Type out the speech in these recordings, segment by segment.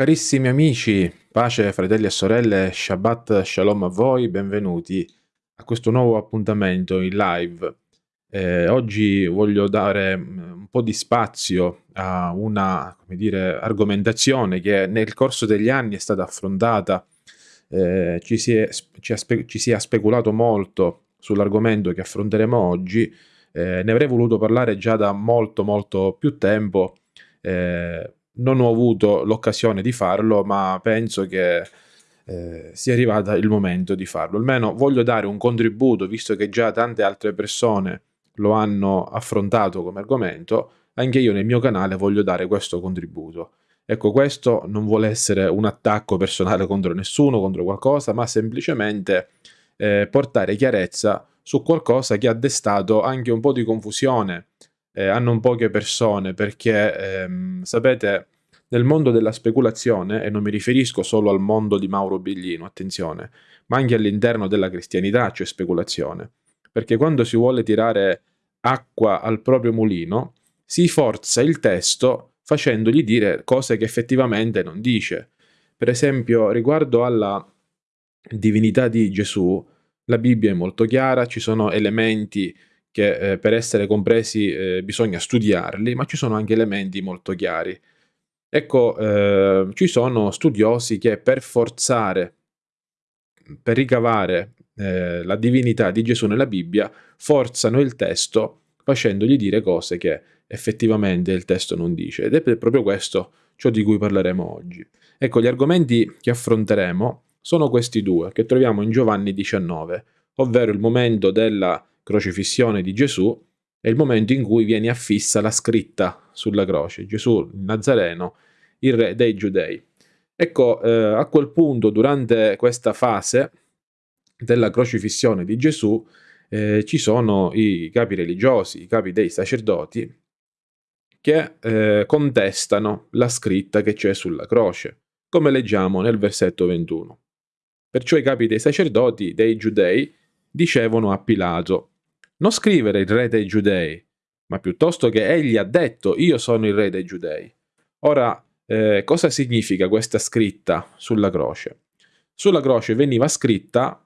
Carissimi amici, pace fratelli e sorelle, Shabbat Shalom a voi, benvenuti a questo nuovo appuntamento in live. Eh, oggi voglio dare mm, un po' di spazio a una dire, argomentazione che nel corso degli anni è stata affrontata, eh, ci, si è, ci, spe, ci, si è, speculato molto sull'argomento che affronteremo oggi, eh, ne avrei voluto parlare già da molto molto più tempo, eh, non ho avuto l'occasione di farlo, ma penso che eh, sia arrivato il momento di farlo. Almeno voglio dare un contributo, visto che già tante altre persone lo hanno affrontato come argomento, anche io nel mio canale voglio dare questo contributo. Ecco, questo non vuole essere un attacco personale contro nessuno, contro qualcosa, ma semplicemente eh, portare chiarezza su qualcosa che ha destato anche un po' di confusione eh, non poche persone, perché ehm, sapete, nel mondo della speculazione, e non mi riferisco solo al mondo di Mauro Biglino, attenzione, ma anche all'interno della cristianità c'è speculazione, perché quando si vuole tirare acqua al proprio mulino, si forza il testo facendogli dire cose che effettivamente non dice. Per esempio, riguardo alla divinità di Gesù, la Bibbia è molto chiara, ci sono elementi che eh, per essere compresi eh, bisogna studiarli, ma ci sono anche elementi molto chiari. Ecco, eh, ci sono studiosi che per forzare, per ricavare eh, la divinità di Gesù nella Bibbia, forzano il testo facendogli dire cose che effettivamente il testo non dice. Ed è proprio questo ciò di cui parleremo oggi. Ecco, gli argomenti che affronteremo sono questi due, che troviamo in Giovanni 19, ovvero il momento della crocifissione di Gesù è il momento in cui viene affissa la scritta sulla croce, Gesù il Nazareno, il re dei giudei. Ecco, eh, a quel punto, durante questa fase della crocifissione di Gesù, eh, ci sono i capi religiosi, i capi dei sacerdoti, che eh, contestano la scritta che c'è sulla croce, come leggiamo nel versetto 21. Perciò i capi dei sacerdoti, dei giudei, dicevano a Pilato, non scrivere il re dei giudei, ma piuttosto che egli ha detto io sono il re dei giudei. Ora, eh, cosa significa questa scritta sulla croce? Sulla croce veniva scritta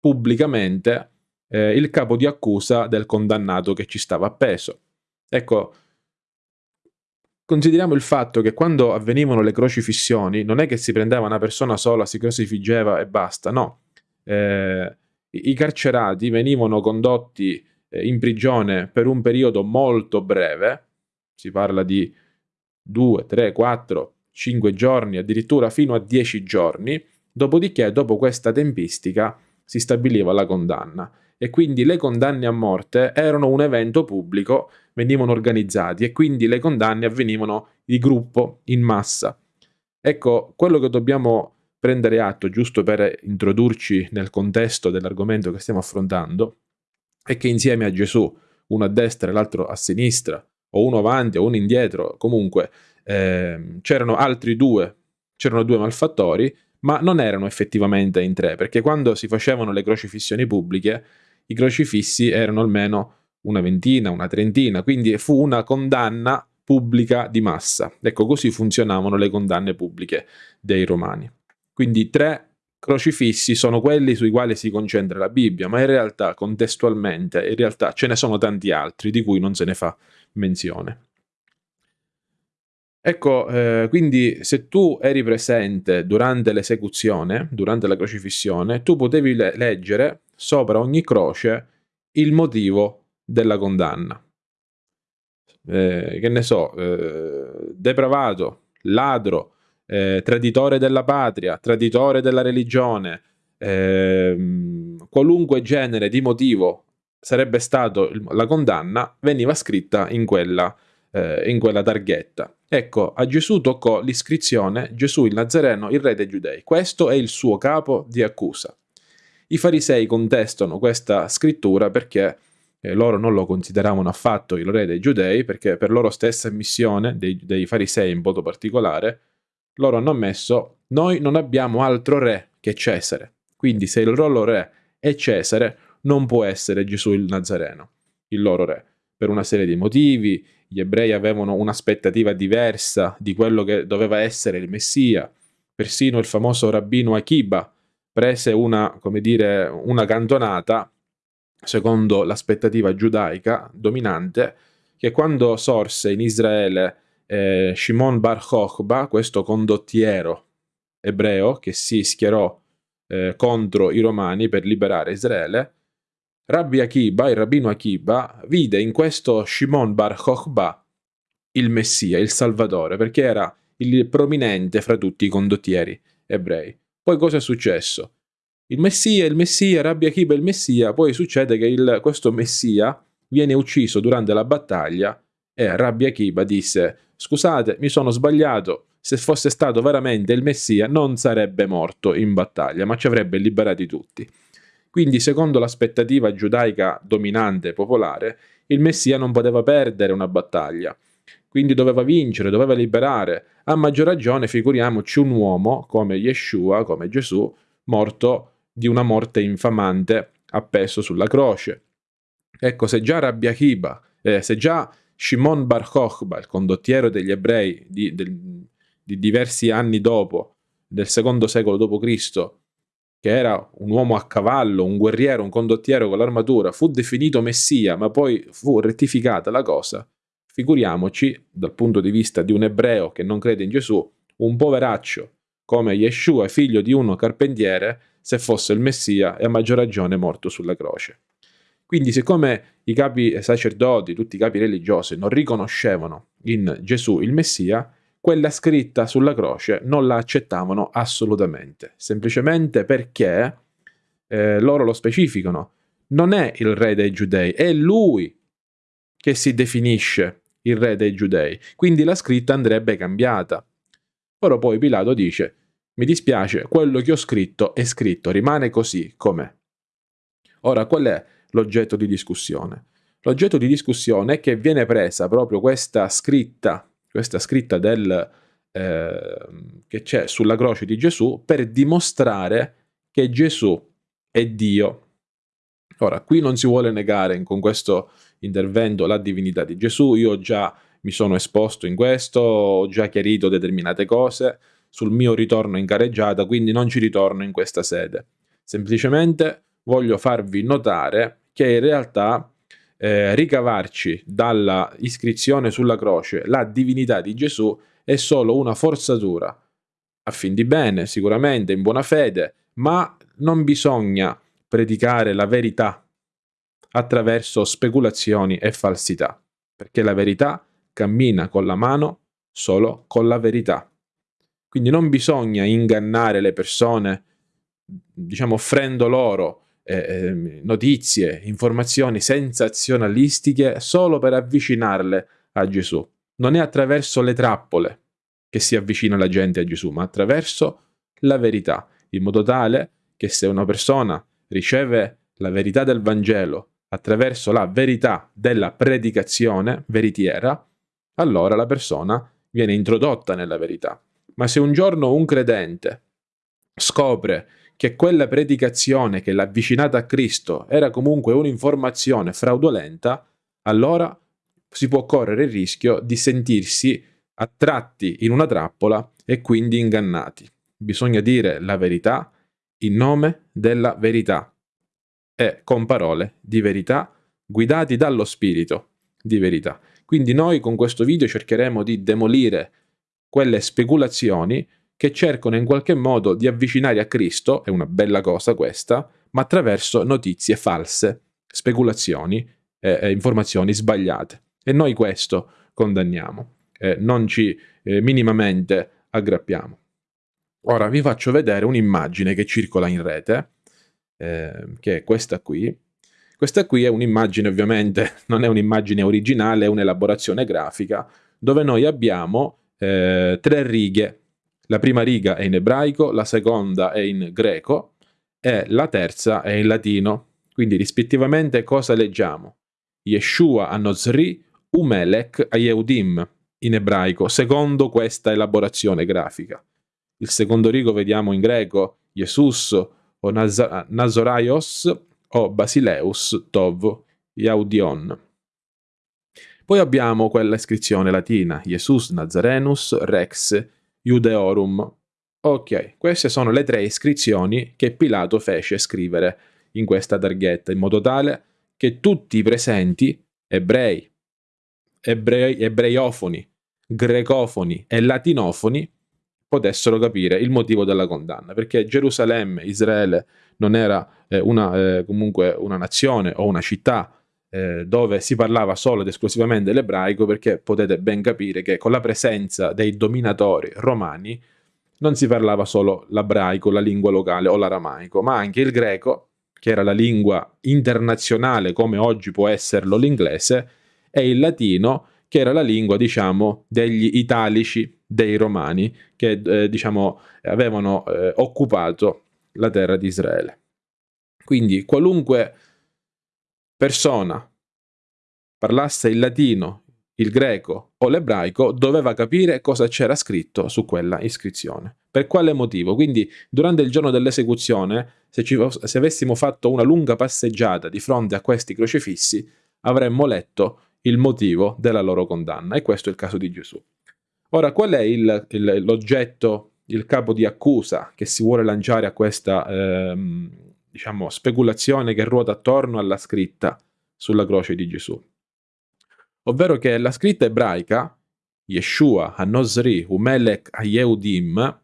pubblicamente eh, il capo di accusa del condannato che ci stava appeso. Ecco, consideriamo il fatto che quando avvenivano le crocifissioni non è che si prendeva una persona sola, si crocifiggeva e basta, no. Eh, i carcerati venivano condotti in prigione per un periodo molto breve, si parla di 2, 3, 4, 5 giorni, addirittura fino a 10 giorni, dopodiché dopo questa tempistica si stabiliva la condanna e quindi le condanne a morte erano un evento pubblico, venivano organizzati e quindi le condanne avvenivano di gruppo, in massa. Ecco, quello che dobbiamo prendere atto, giusto per introdurci nel contesto dell'argomento che stiamo affrontando, è che insieme a Gesù, uno a destra e l'altro a sinistra, o uno avanti o uno indietro, comunque eh, c'erano altri due, c'erano due malfattori, ma non erano effettivamente in tre, perché quando si facevano le crocifissioni pubbliche, i crocifissi erano almeno una ventina, una trentina, quindi fu una condanna pubblica di massa. Ecco, così funzionavano le condanne pubbliche dei romani. Quindi tre crocifissi sono quelli sui quali si concentra la Bibbia, ma in realtà contestualmente, in realtà ce ne sono tanti altri di cui non se ne fa menzione. Ecco, eh, quindi se tu eri presente durante l'esecuzione, durante la crocifissione, tu potevi le leggere sopra ogni croce il motivo della condanna. Eh, che ne so, eh, depravato, ladro, eh, traditore della patria, traditore della religione, eh, qualunque genere di motivo sarebbe stato la condanna, veniva scritta in quella, eh, in quella targhetta. Ecco, a Gesù toccò l'iscrizione Gesù il Nazareno, il re dei giudei. Questo è il suo capo di accusa. I farisei contestano questa scrittura perché eh, loro non lo consideravano affatto il re dei giudei, perché per loro stessa missione, dei, dei farisei in modo particolare, loro hanno ammesso, noi non abbiamo altro re che Cesare. Quindi se il loro re è Cesare, non può essere Gesù il Nazareno, il loro re, per una serie di motivi, gli ebrei avevano un'aspettativa diversa di quello che doveva essere il Messia. Persino il famoso rabbino Akiba prese una, dire, una cantonata, secondo l'aspettativa giudaica dominante, che quando sorse in Israele eh, Shimon Bar Chochba, questo condottiero ebreo che si schierò eh, contro i romani per liberare Israele, Rabbi Akiba, il rabbino Akiba, vide in questo Shimon Bar Chochba il Messia, il Salvatore, perché era il prominente fra tutti i condottieri ebrei. Poi cosa è successo? Il Messia, il Messia, Rabbi Akiba il Messia, poi succede che il, questo Messia viene ucciso durante la battaglia e Rabbi Akiba disse scusate, mi sono sbagliato, se fosse stato veramente il Messia non sarebbe morto in battaglia, ma ci avrebbe liberati tutti. Quindi, secondo l'aspettativa giudaica dominante e popolare, il Messia non poteva perdere una battaglia. Quindi doveva vincere, doveva liberare. A maggior ragione, figuriamoci un uomo come Yeshua, come Gesù, morto di una morte infamante, appeso sulla croce. Ecco, se già Rabbi Akiba, eh, se già Shimon Bar Kochba, il condottiero degli ebrei di, del, di diversi anni dopo, del secondo secolo d.C., che era un uomo a cavallo, un guerriero, un condottiero con l'armatura, fu definito messia, ma poi fu rettificata la cosa, figuriamoci, dal punto di vista di un ebreo che non crede in Gesù, un poveraccio come Yeshua, figlio di uno carpentiere, se fosse il messia e a maggior ragione morto sulla croce. Quindi, siccome i capi sacerdoti, tutti i capi religiosi, non riconoscevano in Gesù il Messia, quella scritta sulla croce non la accettavano assolutamente, semplicemente perché eh, loro lo specificano. Non è il re dei giudei, è lui che si definisce il re dei giudei. Quindi la scritta andrebbe cambiata. Ora poi Pilato dice, mi dispiace, quello che ho scritto è scritto, rimane così com'è. Ora, qual è l'oggetto di discussione? L'oggetto di discussione è che viene presa proprio questa scritta questa scritta del, eh, che c'è sulla croce di Gesù per dimostrare che Gesù è Dio. Ora, qui non si vuole negare con questo intervento la divinità di Gesù, io già mi sono esposto in questo, ho già chiarito determinate cose sul mio ritorno in careggiata, quindi non ci ritorno in questa sede. Semplicemente voglio farvi notare che in realtà eh, ricavarci dalla iscrizione sulla croce la divinità di Gesù è solo una forzatura, a fin di bene, sicuramente, in buona fede, ma non bisogna predicare la verità attraverso speculazioni e falsità, perché la verità cammina con la mano solo con la verità. Quindi non bisogna ingannare le persone, diciamo, offrendo loro eh, notizie, informazioni sensazionalistiche solo per avvicinarle a Gesù. Non è attraverso le trappole che si avvicina la gente a Gesù, ma attraverso la verità, in modo tale che se una persona riceve la verità del Vangelo attraverso la verità della predicazione veritiera, allora la persona viene introdotta nella verità. Ma se un giorno un credente scopre che quella predicazione che l'ha avvicinata a Cristo era comunque un'informazione fraudolenta, allora si può correre il rischio di sentirsi attratti in una trappola e quindi ingannati. Bisogna dire la verità in nome della verità e con parole di verità guidati dallo spirito di verità. Quindi noi con questo video cercheremo di demolire quelle speculazioni che cercano in qualche modo di avvicinare a Cristo, è una bella cosa questa, ma attraverso notizie false, speculazioni e eh, informazioni sbagliate. E noi questo condanniamo, eh, non ci eh, minimamente aggrappiamo. Ora vi faccio vedere un'immagine che circola in rete, eh, che è questa qui. Questa qui è un'immagine, ovviamente, non è un'immagine originale, è un'elaborazione grafica, dove noi abbiamo eh, tre righe la prima riga è in ebraico, la seconda è in greco e la terza è in latino. Quindi rispettivamente cosa leggiamo? Yeshua Anozri Umelech Ayeudim in ebraico, secondo questa elaborazione grafica. Il secondo rigo vediamo in greco Jesus o Naz- Nazoraios o Basileus Tov Yaudion. Poi abbiamo quella iscrizione latina, Jesus Nazarenus Rex Judeorum. Ok, queste sono le tre iscrizioni che Pilato fece scrivere in questa targhetta, in modo tale che tutti i presenti, ebrei, ebrei ebreiofoni, grecofoni e latinofoni, potessero capire il motivo della condanna, perché Gerusalemme, Israele, non era eh, una, eh, comunque una nazione o una città eh, dove si parlava solo ed esclusivamente l'ebraico, perché potete ben capire che con la presenza dei dominatori romani non si parlava solo l'ebraico, la lingua locale o l'aramaico, ma anche il greco, che era la lingua internazionale come oggi può esserlo l'inglese, e il latino, che era la lingua, diciamo, degli italici, dei romani, che, eh, diciamo, avevano eh, occupato la terra di Israele. Quindi qualunque persona parlasse il latino, il greco o l'ebraico, doveva capire cosa c'era scritto su quella iscrizione. Per quale motivo? Quindi durante il giorno dell'esecuzione, se, ci, se avessimo fatto una lunga passeggiata di fronte a questi crocifissi, avremmo letto il motivo della loro condanna. E questo è il caso di Gesù. Ora, qual è il, il, l'oggetto, il capo di accusa che si vuole lanciare a questa ehm, diciamo, speculazione che ruota attorno alla scritta sulla croce di Gesù? Ovvero che la scritta ebraica, Yeshua Hanosri Umelech Ayehudim,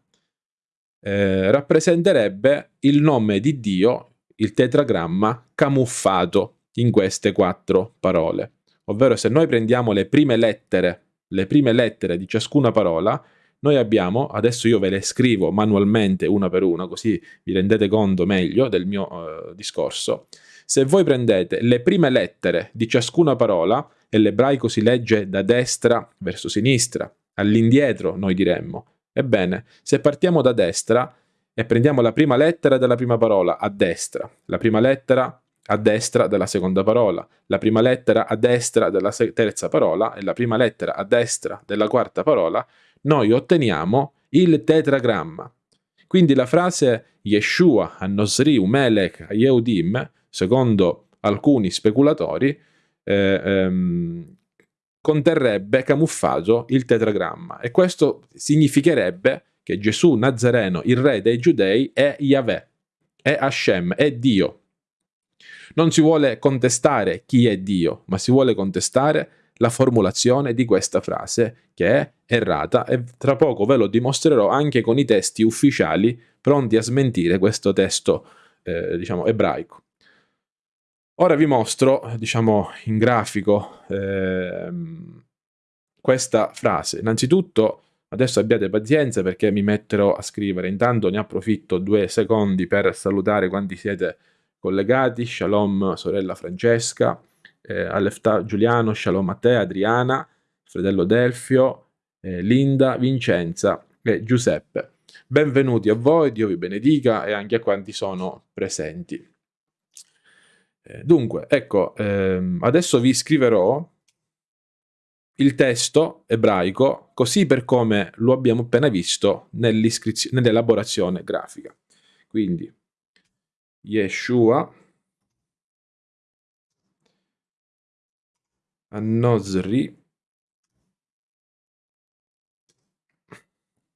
eh, rappresenterebbe il nome di Dio, il tetragramma, camuffato in queste quattro parole ovvero se noi prendiamo le prime lettere, le prime lettere di ciascuna parola, noi abbiamo, adesso io ve le scrivo manualmente una per una, così vi rendete conto meglio del mio uh, discorso. Se voi prendete le prime lettere di ciascuna parola, e l'ebraico si legge da destra verso sinistra, all'indietro noi diremmo. Ebbene, se partiamo da destra e prendiamo la prima lettera della prima parola a destra, la prima lettera a destra della seconda parola, la prima lettera a destra della terza parola e la prima lettera a destra della quarta parola, noi otteniamo il tetragramma. Quindi la frase Yeshua Annosri Umelech Yehudim, secondo alcuni speculatori, eh, ehm, conterrebbe camuffato il tetragramma. E questo significherebbe che Gesù Nazareno, il re dei giudei, è Yahweh, è Hashem, è Dio, non si vuole contestare chi è Dio, ma si vuole contestare la formulazione di questa frase, che è errata, e tra poco ve lo dimostrerò anche con i testi ufficiali pronti a smentire questo testo, eh, diciamo, ebraico. Ora vi mostro, diciamo, in grafico eh, questa frase. Innanzitutto, adesso abbiate pazienza perché mi metterò a scrivere. Intanto ne approfitto due secondi per salutare quanti siete collegati, shalom sorella Francesca, eh, Alefta Giuliano, shalom a te, Adriana, fratello Delfio, eh, Linda, Vincenza e Giuseppe. Benvenuti a voi, Dio vi benedica e anche a quanti sono presenti. Eh, dunque, ecco, ehm, adesso vi scriverò il testo ebraico così per come lo abbiamo appena visto nell'elaborazione grafica. Quindi Yeshua. Annozri.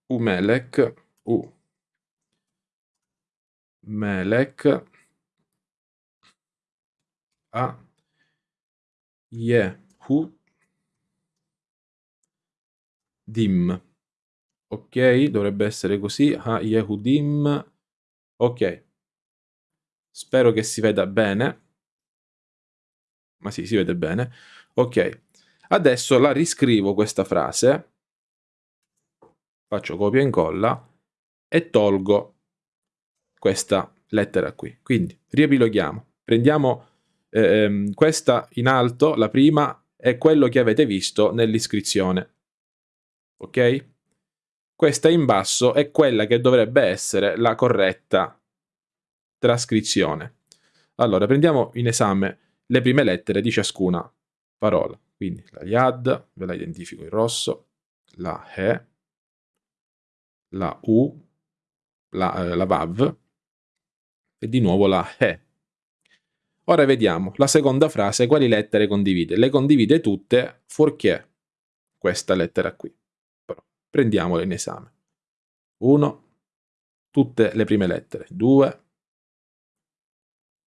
Umelek. U Melek A. Yehu. Dim. Ok dovrebbe essere così. A Yehudim. Ok Spero che si veda bene. Ma sì, si vede bene. Ok. Adesso la riscrivo questa frase. Faccio copia e incolla e tolgo questa lettera qui. Quindi riepiloghiamo. Prendiamo ehm, questa in alto, la prima, è quello che avete visto nell'iscrizione. Ok? Questa in basso è quella che dovrebbe essere la corretta trascrizione. Allora, prendiamo in esame le prime lettere di ciascuna parola. Quindi la Yad, ve la identifico in rosso, la He, la U, la, eh, la Vav e di nuovo la He. Ora vediamo la seconda frase, quali lettere condivide? Le condivide tutte, fuorché questa lettera qui. Però prendiamola in esame. 1, tutte le prime lettere. 2,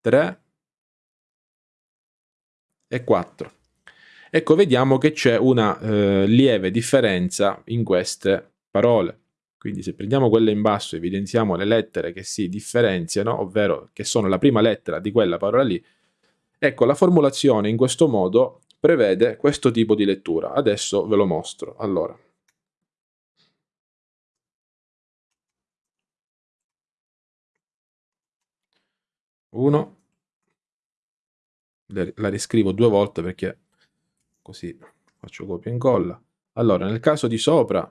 3 e 4. Ecco, vediamo che c'è una eh, lieve differenza in queste parole. Quindi se prendiamo quelle in basso e evidenziamo le lettere che si differenziano, ovvero che sono la prima lettera di quella parola lì, ecco la formulazione in questo modo prevede questo tipo di lettura. Adesso ve lo mostro. Allora, uno, la riscrivo due volte perché così faccio copia e incolla. Allora, nel caso di sopra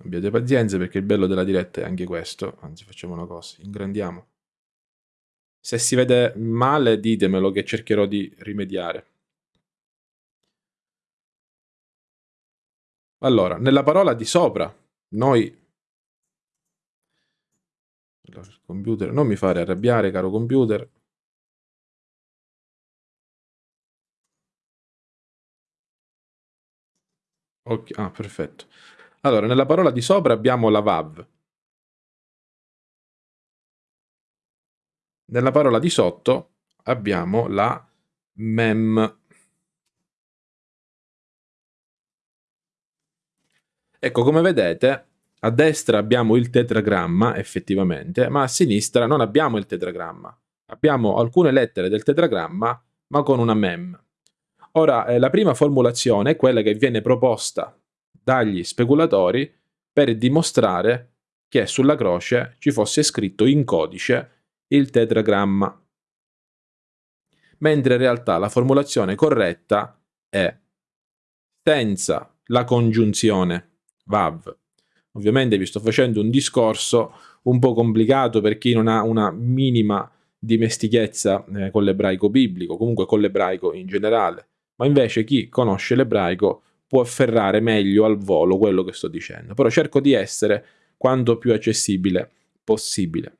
Abbiate pazienza perché il bello della diretta è anche questo. Anzi, facciamo una cosa, ingrandiamo. Se si vede male, ditemelo che cercherò di rimediare. Allora, nella parola di sopra, noi... Computer, non mi fare arrabbiare, caro computer. Ok, ah, perfetto. Allora, nella parola di sopra abbiamo la VAV. Nella parola di sotto abbiamo la MEM. Ecco, come vedete, a destra abbiamo il tetragramma, effettivamente, ma a sinistra non abbiamo il tetragramma. Abbiamo alcune lettere del tetragramma, ma con una MEM. Ora, eh, la prima formulazione è quella che viene proposta dagli speculatori per dimostrare che sulla croce ci fosse scritto in codice il tetragramma. Mentre in realtà la formulazione corretta è senza la congiunzione VAV. Ovviamente vi sto facendo un discorso un po' complicato per chi non ha una minima dimestichezza eh, con l'ebraico biblico, comunque con l'ebraico in generale, ma invece chi conosce l'ebraico può afferrare meglio al volo quello che sto dicendo, però cerco di essere quanto più accessibile possibile.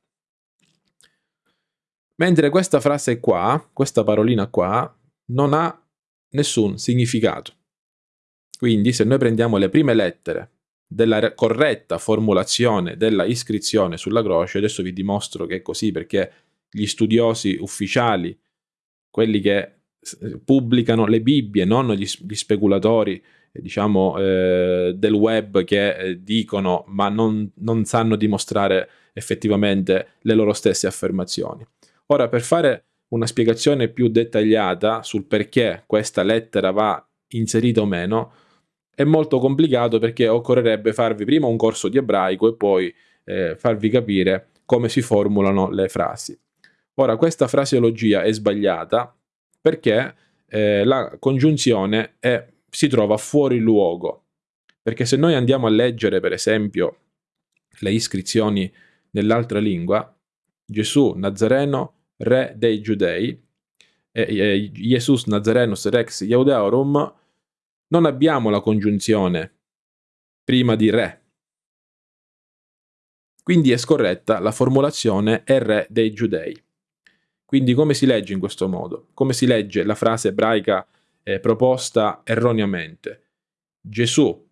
Mentre questa frase qua, questa parolina qua, non ha nessun significato. Quindi se noi prendiamo le prime lettere della corretta formulazione della iscrizione sulla croce, adesso vi dimostro che è così perché gli studiosi ufficiali, quelli che pubblicano le Bibbie, non gli, gli speculatori diciamo, eh, del web che eh, dicono ma non, non sanno dimostrare effettivamente le loro stesse affermazioni. Ora, per fare una spiegazione più dettagliata sul perché questa lettera va inserita o meno, è molto complicato perché occorrerebbe farvi prima un corso di ebraico e poi eh, farvi capire come si formulano le frasi. Ora, questa fraseologia è sbagliata perché eh, la congiunzione è si trova fuori luogo. Perché se noi andiamo a leggere, per esempio, le iscrizioni nell'altra lingua, Gesù Nazareno, re dei Giudei, e, Jesus Nazarenus Rex Iudeorum, non abbiamo la congiunzione prima di re. Quindi è scorretta la formulazione è re dei Giudei. Quindi come si legge in questo modo? Come si legge la frase ebraica eh, proposta erroneamente. Gesù,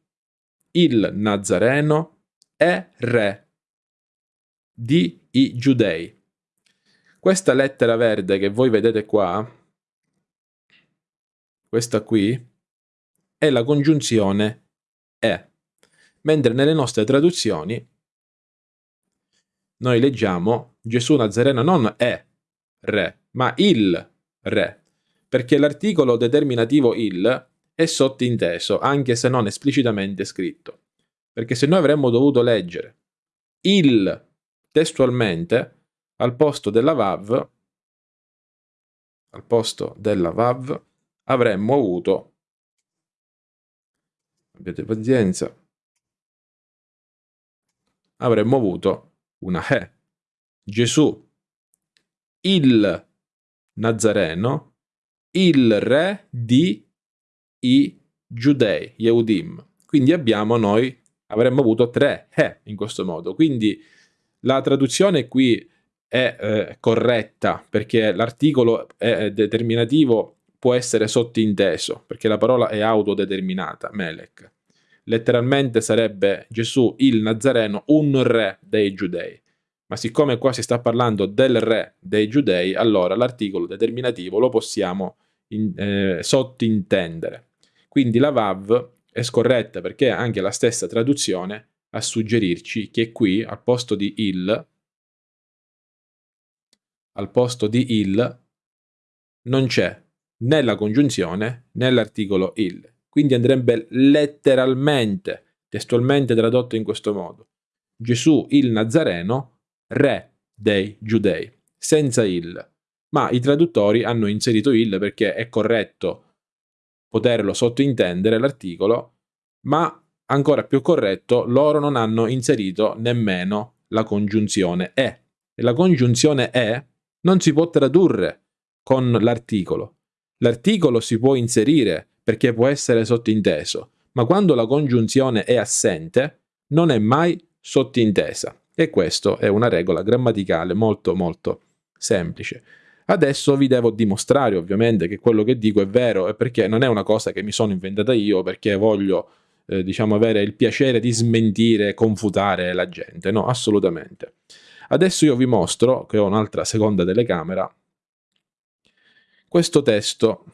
il Nazareno, è re di i giudei. Questa lettera verde che voi vedete qua, questa qui, è la congiunzione è, mentre nelle nostre traduzioni noi leggiamo Gesù Nazareno non è re, ma il re perché l'articolo determinativo il è sottinteso, anche se non esplicitamente scritto. Perché se noi avremmo dovuto leggere il testualmente, al posto della VAV, al posto della VAV, avremmo avuto, abbiate pazienza, avremmo avuto una E. Gesù, il Nazareno, il re di i giudei, Yehudim. Quindi abbiamo noi avremmo avuto tre he in questo modo. Quindi la traduzione qui è eh, corretta perché l'articolo è determinativo può essere sottinteso perché la parola è autodeterminata, Melech. Letteralmente sarebbe Gesù il Nazareno, un re dei giudei. Ma siccome qua si sta parlando del re dei giudei, allora l'articolo determinativo lo possiamo in, eh, sottintendere. Quindi la VAV è scorretta perché anche la stessa traduzione a suggerirci che qui al posto di il al posto di il non c'è né la congiunzione né l'articolo il. Quindi andrebbe letteralmente, testualmente tradotto in questo modo. Gesù il Nazareno, re dei giudei, senza il. Ma i traduttori hanno inserito il perché è corretto poterlo sottintendere l'articolo, ma ancora più corretto, loro non hanno inserito nemmeno la congiunzione e. E la congiunzione e non si può tradurre con l'articolo. L'articolo si può inserire perché può essere sottinteso, ma quando la congiunzione è assente non è mai sottintesa. E questa è una regola grammaticale molto molto semplice. Adesso vi devo dimostrare ovviamente che quello che dico è vero e perché non è una cosa che mi sono inventata io perché voglio eh, diciamo avere il piacere di smentire, confutare la gente, no, assolutamente. Adesso io vi mostro, che ho un'altra seconda telecamera, questo testo.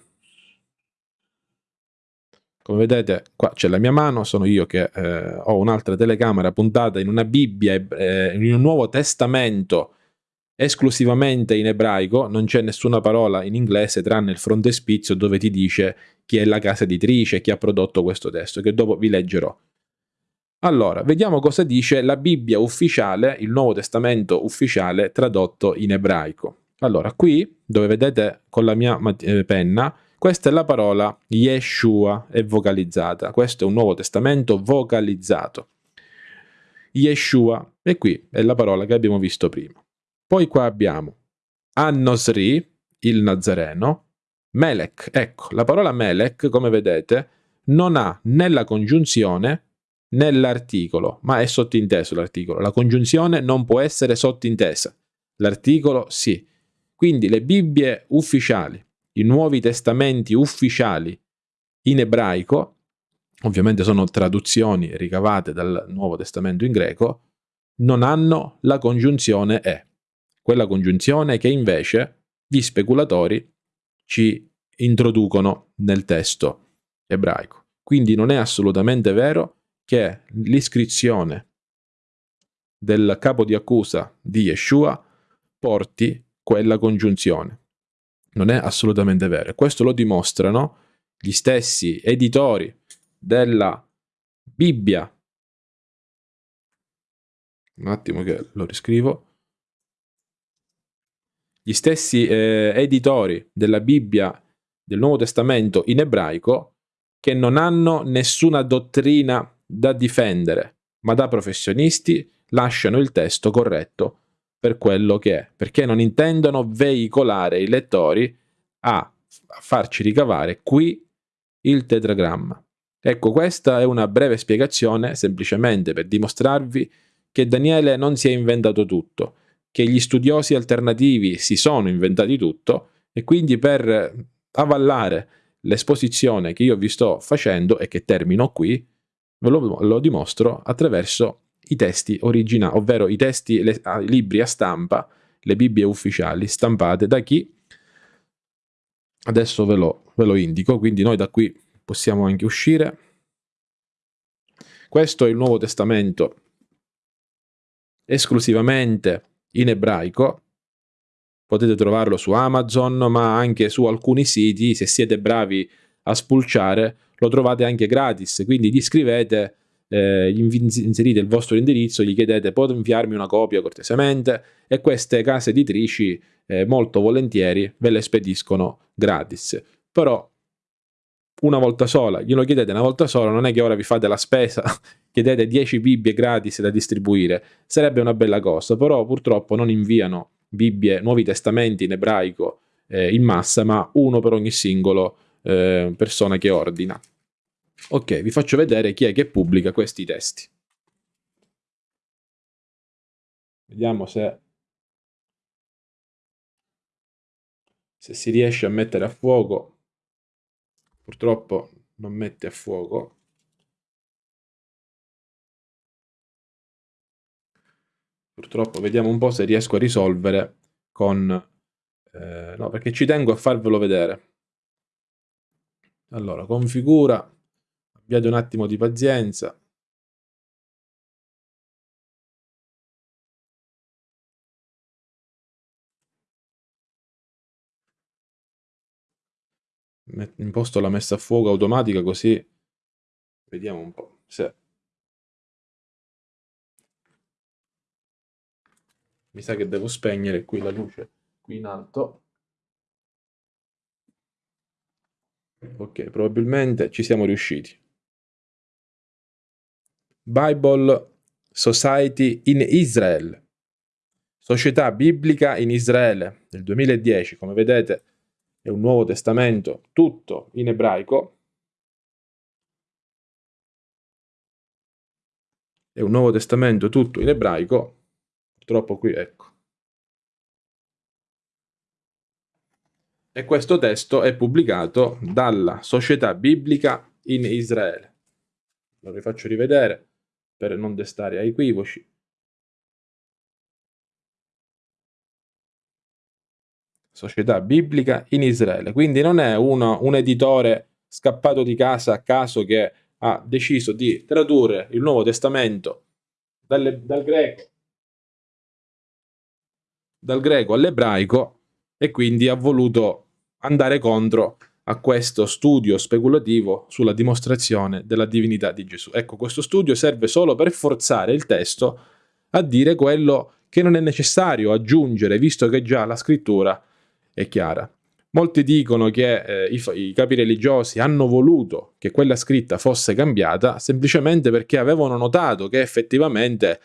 Come vedete, qua c'è la mia mano, sono io che eh, ho un'altra telecamera puntata in una Bibbia, eh, in un Nuovo Testamento esclusivamente in ebraico, non c'è nessuna parola in inglese tranne il frontespizio dove ti dice chi è la casa editrice, chi ha prodotto questo testo, che dopo vi leggerò. Allora, vediamo cosa dice la Bibbia ufficiale, il Nuovo Testamento ufficiale tradotto in ebraico. Allora, qui, dove vedete con la mia eh, penna, questa è la parola Yeshua, è vocalizzata. Questo è un Nuovo Testamento vocalizzato. Yeshua, e qui è la parola che abbiamo visto prima. Poi qua abbiamo Annosri, il Nazareno, Melech. Ecco, la parola Melech, come vedete, non ha né la congiunzione nell'articolo, ma è sottinteso l'articolo. La congiunzione non può essere sottintesa, l'articolo sì. Quindi le Bibbie ufficiali, i Nuovi Testamenti ufficiali in ebraico, ovviamente sono traduzioni ricavate dal Nuovo Testamento in greco, non hanno la congiunzione e. Quella congiunzione che invece gli speculatori ci introducono nel testo ebraico. Quindi non è assolutamente vero che l'iscrizione del capo di accusa di Yeshua porti quella congiunzione. Non è assolutamente vero. questo lo dimostrano gli stessi editori della Bibbia. Un attimo che lo riscrivo. Gli stessi eh, editori della Bibbia del Nuovo Testamento in ebraico che non hanno nessuna dottrina da difendere, ma da professionisti lasciano il testo corretto per quello che è, perché non intendono veicolare i lettori a farci ricavare qui il tetragramma. Ecco, questa è una breve spiegazione semplicemente per dimostrarvi che Daniele non si è inventato tutto, che gli studiosi alternativi si sono inventati tutto e quindi per avallare l'esposizione che io vi sto facendo e che termino qui, ve lo, lo dimostro attraverso i testi originali, ovvero i testi, le, i libri a stampa, le Bibbie ufficiali stampate da chi? Adesso ve lo, ve lo indico, quindi noi da qui possiamo anche uscire. Questo è il Nuovo Testamento esclusivamente in ebraico. Potete trovarlo su Amazon, ma anche su alcuni siti, se siete bravi a spulciare, lo trovate anche gratis, quindi gli scrivete, eh, inserite il vostro indirizzo, gli chiedete potete inviarmi una copia cortesemente e queste case editrici eh, molto volentieri ve le spediscono gratis. Però una volta sola, glielo chiedete una volta sola, non è che ora vi fate la spesa, chiedete 10 Bibbie gratis da distribuire, sarebbe una bella cosa, però purtroppo non inviano Bibbie, Nuovi Testamenti in ebraico eh, in massa, ma uno per ogni singolo eh, persona che ordina. Ok, vi faccio vedere chi è che pubblica questi testi. Vediamo se, se si riesce a mettere a fuoco. Purtroppo non mette a fuoco. Purtroppo vediamo un po' se riesco a risolvere con... Eh, no, perché ci tengo a farvelo vedere. Allora, configura abbiate un attimo di pazienza. Imposto la messa a fuoco automatica così vediamo un po' se mi sa che devo spegnere qui la luce qui in alto ok probabilmente ci siamo riusciti Bible Society in Israel. Società Biblica in Israele del 2010 come vedete è un Nuovo Testamento tutto in ebraico. È un Nuovo Testamento tutto in ebraico. Purtroppo qui, ecco. E questo testo è pubblicato dalla Società Biblica in Israele. Lo rifaccio rivedere per non destare a equivoci. Società Biblica in Israele. Quindi non è uno, un editore scappato di casa a caso che ha deciso di tradurre il Nuovo Testamento dalle, dal greco dal greco all'ebraico e quindi ha voluto andare contro a questo studio speculativo sulla dimostrazione della divinità di Gesù. Ecco, questo studio serve solo per forzare il testo a dire quello che non è necessario aggiungere, visto che già la scrittura è chiara. Molti dicono che eh, i, i, capi religiosi hanno voluto che quella scritta fosse cambiata semplicemente perché avevano notato che effettivamente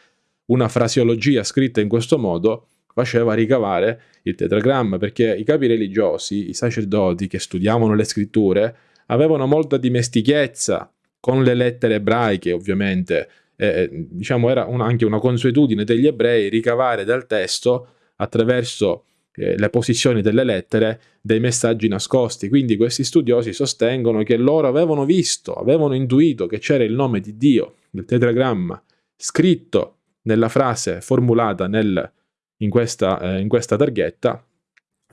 una frasiologia scritta in questo modo faceva ricavare il tetragramma, perché i capi religiosi, i sacerdoti che studiavano le scritture, avevano molta dimestichezza con le lettere ebraiche, ovviamente. Eh, diciamo era un, anche una consuetudine degli ebrei ricavare dal testo attraverso eh, le posizioni delle lettere dei messaggi nascosti. Quindi questi studiosi sostengono che loro avevano visto, avevano intuito che c'era il nome di Dio, il tetragramma, scritto nella frase formulata nel in questa, eh, in questa targhetta.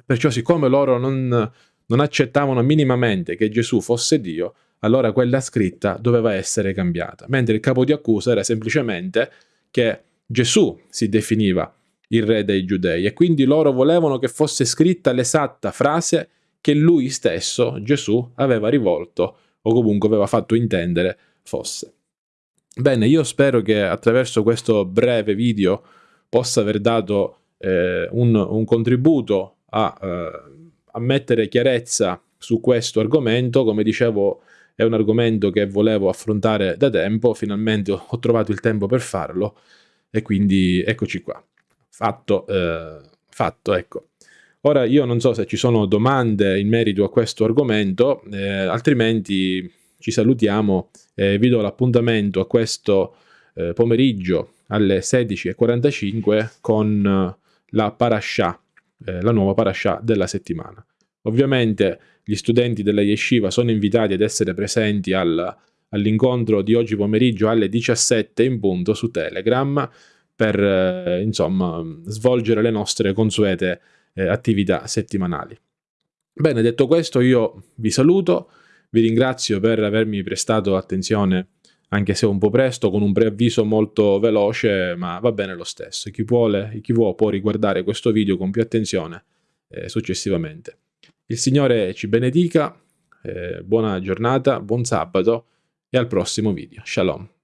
Perciò siccome loro non, non accettavano minimamente che Gesù fosse Dio, allora quella scritta doveva essere cambiata. Mentre il capo di accusa era semplicemente che Gesù si definiva il re dei giudei e quindi loro volevano che fosse scritta l'esatta frase che lui stesso, Gesù, aveva rivolto o comunque aveva fatto intendere fosse. Bene, io spero che attraverso questo breve video possa aver dato eh, un, un, contributo a, eh, a mettere chiarezza su questo argomento. Come dicevo, è un argomento che volevo affrontare da tempo, finalmente ho trovato il tempo per farlo e quindi eccoci qua. Fatto, eh, fatto, ecco. Ora io non so se ci sono domande in merito a questo argomento, eh, altrimenti ci salutiamo e vi do l'appuntamento a questo eh, pomeriggio alle 16.45 con eh, la parasha, eh, la nuova parasha della settimana. Ovviamente gli studenti della yeshiva sono invitati ad essere presenti al, all'incontro di oggi pomeriggio alle 17 in punto su Telegram per eh, insomma svolgere le nostre consuete eh, attività settimanali. Bene, detto questo io vi saluto, vi ringrazio per avermi prestato attenzione anche se un po' presto, con un preavviso molto veloce, ma va bene lo stesso. Chi vuole, chi vuole può riguardare questo video con più attenzione eh, successivamente. Il Signore ci benedica, eh, buona giornata, buon sabato e al prossimo video. Shalom.